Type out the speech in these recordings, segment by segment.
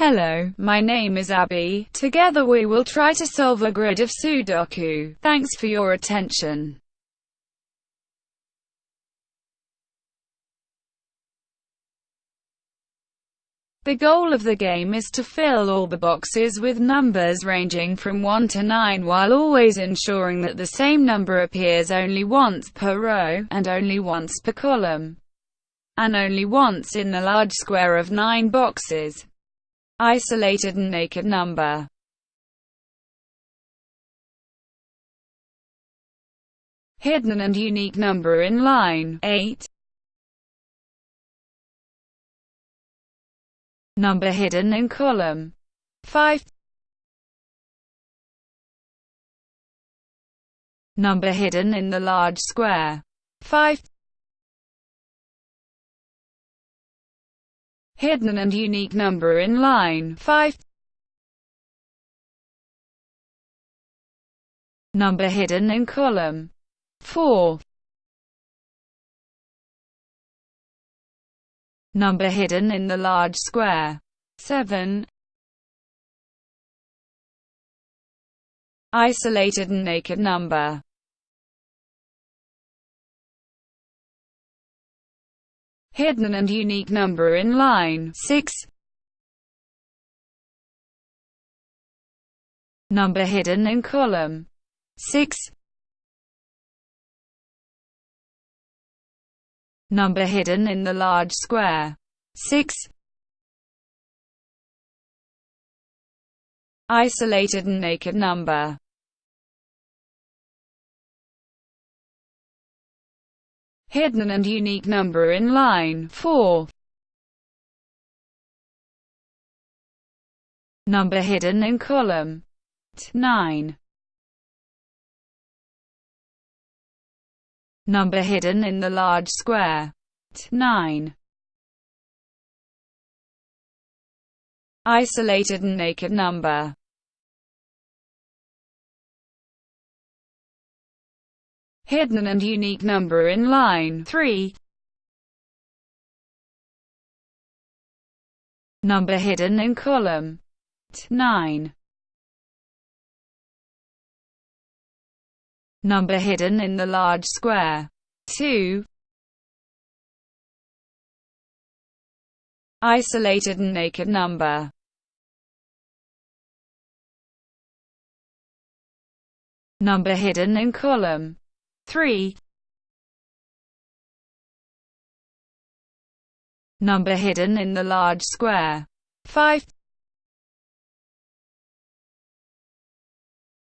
Hello, my name is Abby. Together we will try to solve a grid of Sudoku. Thanks for your attention. The goal of the game is to fill all the boxes with numbers ranging from 1 to 9 while always ensuring that the same number appears only once per row, and only once per column, and only once in the large square of 9 boxes. Isolated and naked number. Hidden and unique number in line 8 Number hidden in column 5 Number hidden in the large square 5 Hidden and unique number in line 5 Number hidden in column 4 Number hidden in the large square 7 Isolated and naked number hidden and unique number in line. 6 number hidden in column. 6 number hidden in the large square. 6 isolated and naked number hidden and unique number in line 4. Number hidden in column 9. Number hidden in the large square 9. Isolated and naked number hidden and unique number in line 3. Number hidden in column 9. Number hidden in the large square 2. Isolated and naked number Number hidden in column 3 Number hidden in the large square. 5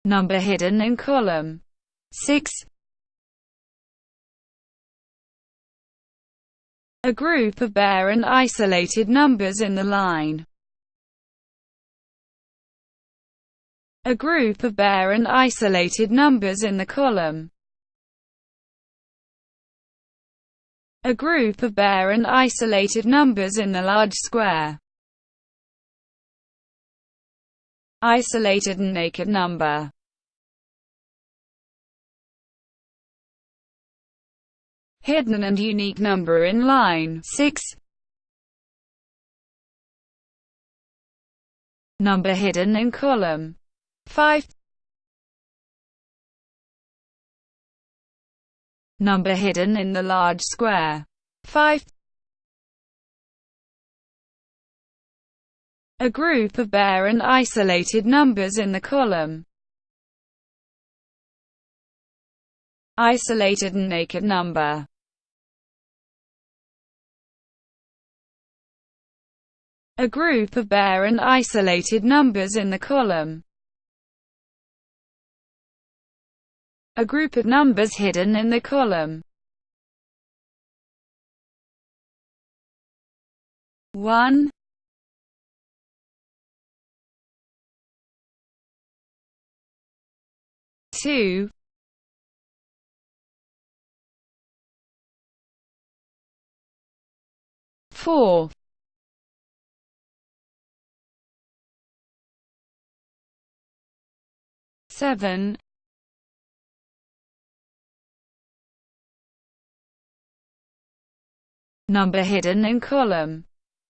Number hidden in column. 6 A group of bare and isolated numbers in the line. A group of bare and isolated numbers in the column a group of bare and isolated numbers in the large square. Isolated and naked number. Hidden and unique number in line 6 number hidden in column 5 number hidden in the large square. 5. A group of bare and isolated numbers in the column. Isolated and naked number. A group of bare and isolated numbers in the column. A group of numbers hidden in the column. 1 2 4 7 number hidden in column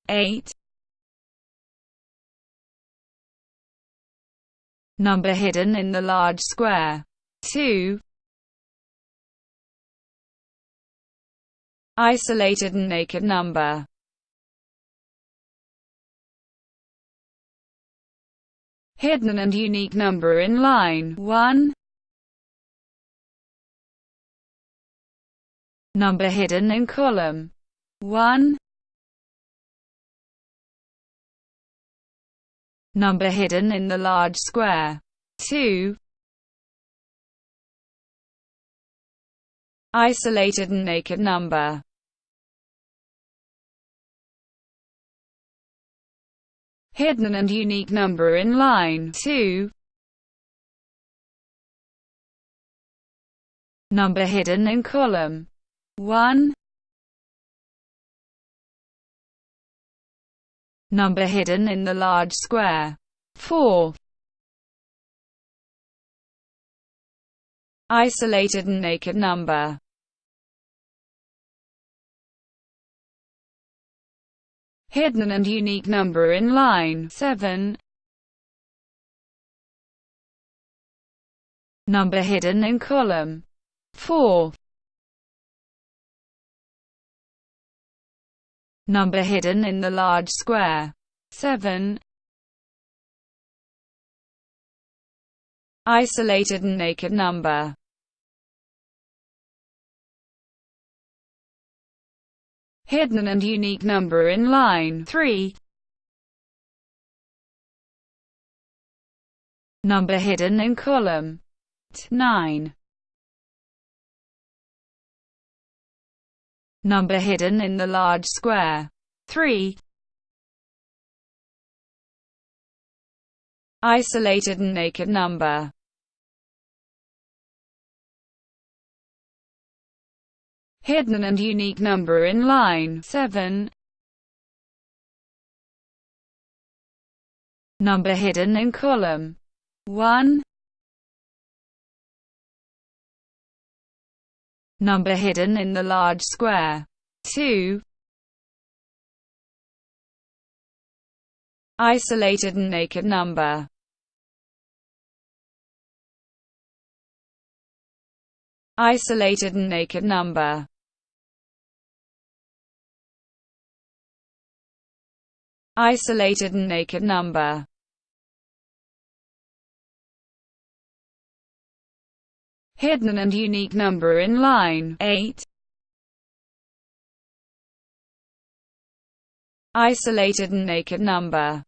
8 Number hidden in the large square. 2. Isolated and naked number. Hidden and unique number in line 1. Number hidden in column 1. Number hidden in the large square 2. Isolated and naked number hidden and unique number in line 2. Number hidden in column 1. Number hidden in the large square 4. Isolated and naked number hidden and unique number in line 7. Number hidden in column 4. Number hidden in the large square 7. Isolated and naked number hidden and unique number in line 3. Number hidden in column 9. Number hidden in the large square 3. Isolated and naked number hidden and unique number in line 7. Number hidden in column 1. Number hidden in the large square 2. Isolated and naked number Isolated and naked number isolated and naked number. Hidden and unique number in line 8. Isolated and naked number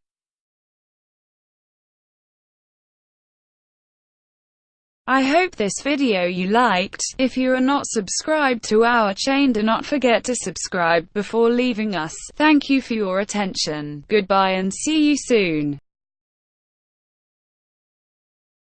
I hope this video you liked. If you are not subscribed to our chain do not forget to subscribe before leaving us. Thank you for your attention. Goodbye and see you soon.